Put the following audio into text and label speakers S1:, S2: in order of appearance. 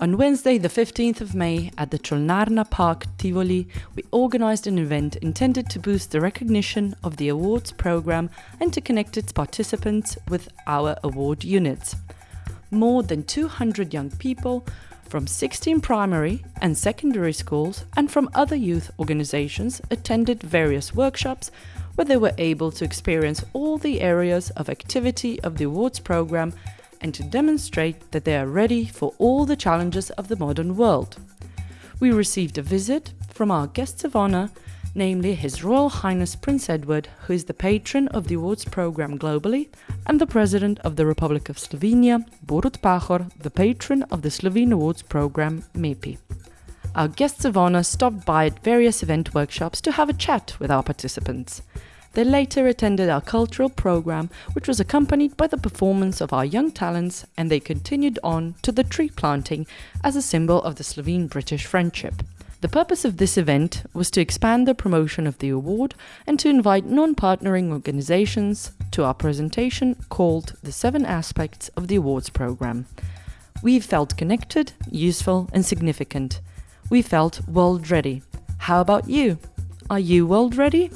S1: On Wednesday, the 15th of May, at the Cholnarna Park, Tivoli, we organized an event intended to boost the recognition of the awards program and to connect its participants with our award units. More than 200 young people from 16 primary and secondary schools and from other youth organizations attended various workshops where they were able to experience all the areas of activity of the awards program and to demonstrate that they are ready for all the challenges of the modern world. We received a visit from our guests of honor, namely His Royal Highness Prince Edward, who is the patron of the awards program globally, and the President of the Republic of Slovenia, Borut Pahor, the patron of the Slovene awards program MEPI. Our guests of honor stopped by at various event workshops to have a chat with our participants. They later attended our cultural program, which was accompanied by the performance of our young talents, and they continued on to the tree planting as a symbol of the Slovene British friendship. The purpose of this event was to expand the promotion of the award and to invite non partnering organizations to our presentation called The Seven Aspects of the Awards Program. We felt connected, useful, and significant. We felt world ready. How about you? Are you world ready?